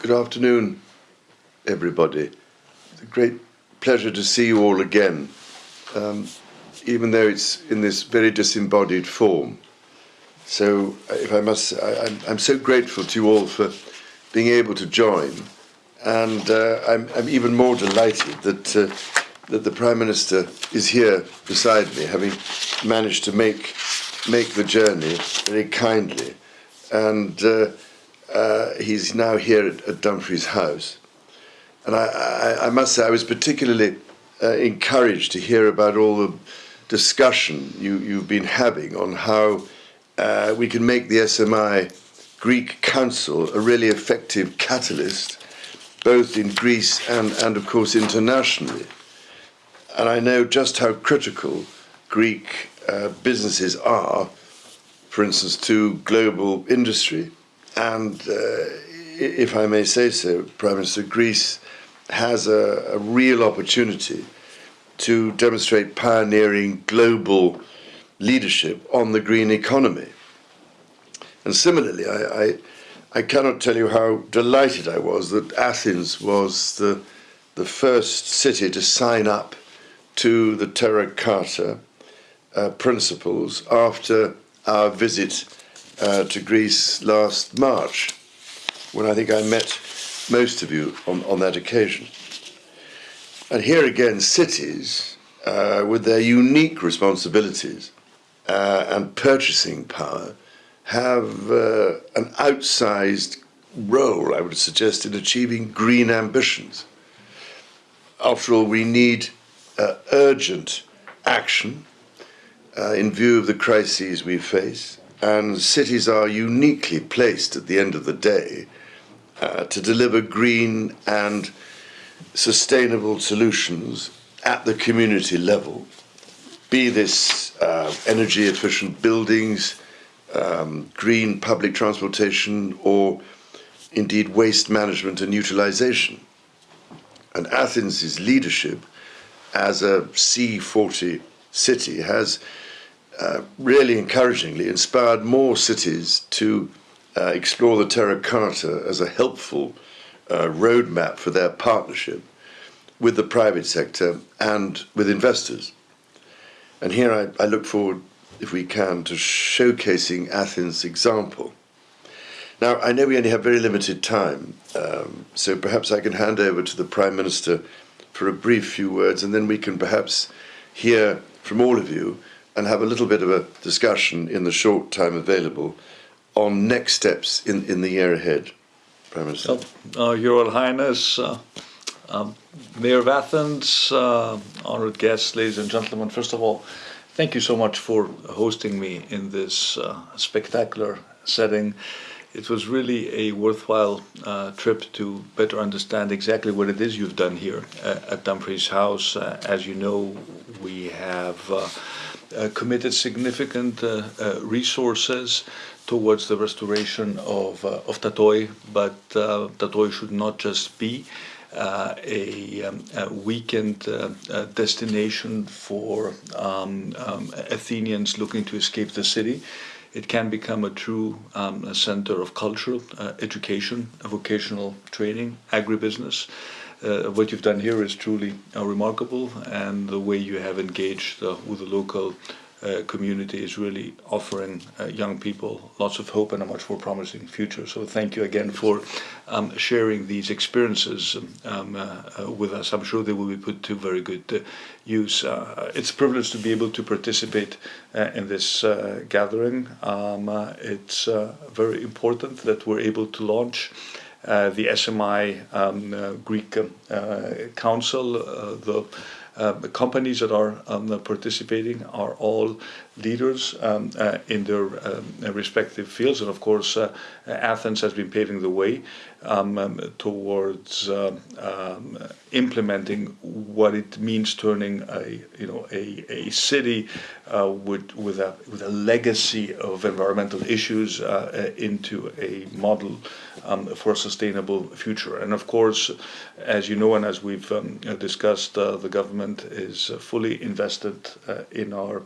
Good afternoon, everybody. It's a great pleasure to see you all again, um, even though it's in this very disembodied form. So, uh, if I must, I, am so grateful to you all for being able to join, and uh, I'm, I'm, even more delighted that uh, that the Prime Minister is here beside me, having managed to make make the journey very kindly, and uh, uh, he's now here at, at, Dumfries House. And I, I, I, must say, I was particularly uh, encouraged to hear about all the discussion you, you've been having on how uh, we can make the SMI Greek Council a really effective catalyst, both in Greece and, and of course, internationally. And I know just how critical Greek uh, businesses are, for instance, to global industry. And uh, if I may say so, Prime Minister, Greece has a, a real opportunity to demonstrate pioneering global leadership on the green economy. And similarly, I, I, I, cannot tell you how delighted I was that Athens was the, the first city to sign up to the Terra Carta uh, principles after our visit uh, to Greece last March, when I think I met most of you on, on that occasion. And here again, cities, uh, with their unique responsibilities uh, and purchasing power, have uh, an outsized role, I would suggest, in achieving green ambitions. After all, we need uh, urgent action uh, in view of the crises we face, and cities are uniquely placed at the end of the day uh, to deliver green and sustainable solutions at the community level, be this uh, energy efficient buildings, um, green public transportation, or indeed waste management and utilization. And Athens' leadership as a C40 city has uh, really encouragingly inspired more cities to uh, explore the Terra Carta as a helpful uh, roadmap for their partnership with the private sector and with investors. And here I, I look forward, if we can, to showcasing Athens' example. Now, I know we only have very limited time, um, so perhaps I can hand over to the Prime Minister for a brief few words, and then we can perhaps hear from all of you and have a little bit of a discussion in the short time available on next steps in, in the year ahead. Prime Minister. Uh, Your Royal Highness, uh, um, Mayor of Athens, uh, honored guests, ladies and gentlemen, first of all, thank you so much for hosting me in this uh, spectacular setting it was really a worthwhile uh, trip to better understand exactly what it is you've done here uh, at Dumfries House. Uh, as you know, we have uh, uh, committed significant uh, resources towards the restoration of, of Tatoi, but Tatoi should not just be uh, a, um, a, weekend uh, uh, destination for um, um, Athenians looking to escape the city it can become a true um, a center of culture, uh, education, vocational training, agribusiness. Uh, what you've done here is truly uh, remarkable, and the way you have engaged uh, with the local uh, community is really offering uh, young people lots of hope and a much more promising future. So thank you again for um, sharing these experiences um, uh, uh with us. I'm sure they will be put to very good use. It's a privilege to be able to participate in this gathering. Um, it's very important that we're able to launch the SMI um, Greek Council, the uh, companies that are um, participating are all leaders um, uh, in their um, respective fields, and of course, uh, Athens has been paving the way um, um, towards um, implementing what it means turning a you know a, a city uh, with with a with a legacy of environmental issues uh, into a model for a sustainable future. And of course, as you know, and as we've discussed, uh, the government is fully invested in our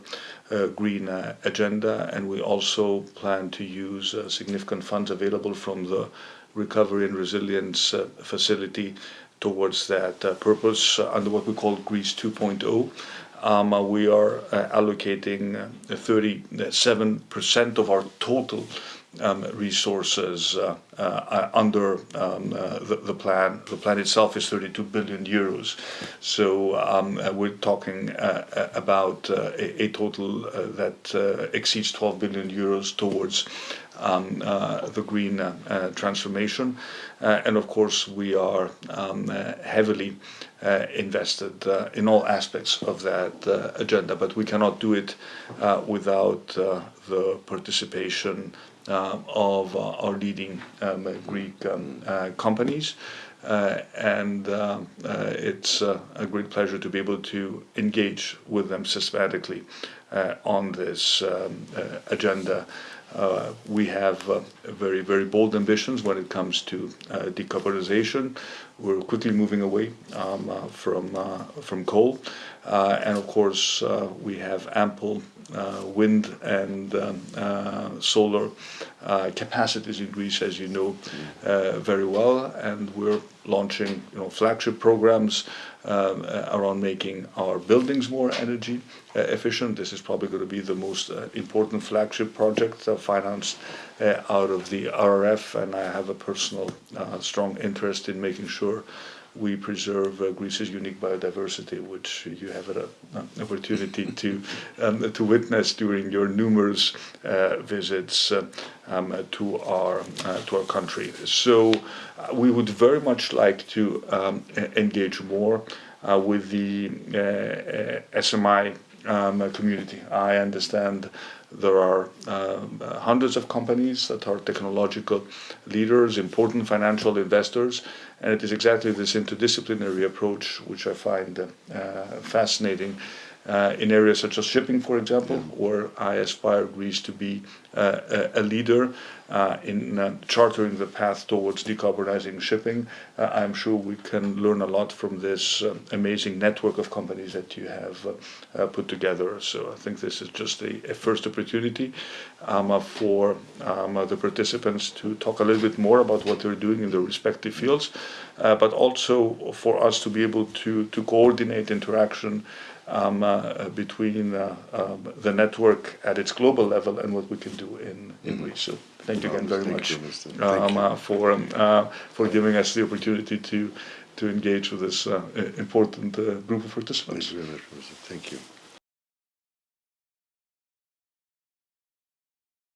uh, green uh, agenda, and we also plan to use uh, significant funds available from the recovery and resilience uh, facility towards that purpose under what we call Greece 2.0. Um, we are allocating uh, 37% of our total um, resources uh, uh, under um, uh, the, the, plan. The plan itself is 32 billion euros. So um, uh, we're talking uh, about uh, a, a, total that exceeds 12 billion euros towards um, the green transformation. and of course, we are um, heavily invested in all aspects of that agenda, but we cannot do it without the participation uh, of uh, our leading um, Greek um, uh, companies. and it's a great pleasure to be able to engage with them systematically on this um, agenda. Uh, we have uh, very, very bold ambitions when it comes to uh, decarbonization. We're quickly moving away from from coal, and of course we have ample uh, wind and um, uh, solar uh, capacities in Greece, as you know very well, and we're launching you know, flagship programs um, around making our buildings more energy efficient. This is probably going to be the most important flagship project financed out of the RRF, and I have a personal strong interest in making sure we preserve uh, Greece's unique biodiversity, which you have an opportunity to um, to witness during your numerous uh, visits uh, um, to our uh, to our country. So uh, we would very much like to um, engage more uh, with the SMI um, community. I understand there are um, hundreds of companies that are technological leaders, important financial investors, and it is exactly this interdisciplinary approach which I find uh, fascinating uh, in areas such as shipping, for example, where I aspire Greece to be uh, a, leader uh, in uh, chartering the path towards decarbonizing shipping. Uh, I'm sure we can learn a lot from this uh, amazing network of companies that you have put together. So I think this is just a, a first opportunity um, for um, the participants to talk a little bit more about what they're doing in their respective fields, but also for us to be able to, to coordinate interaction um, uh, between uh, um, the network at its global level and what we can do in, in. Greece. So thank you again very thank much you, um, uh, for um, uh, for giving us the opportunity to to engage with this uh, important uh, group of participants. Thank you very much, Thank you.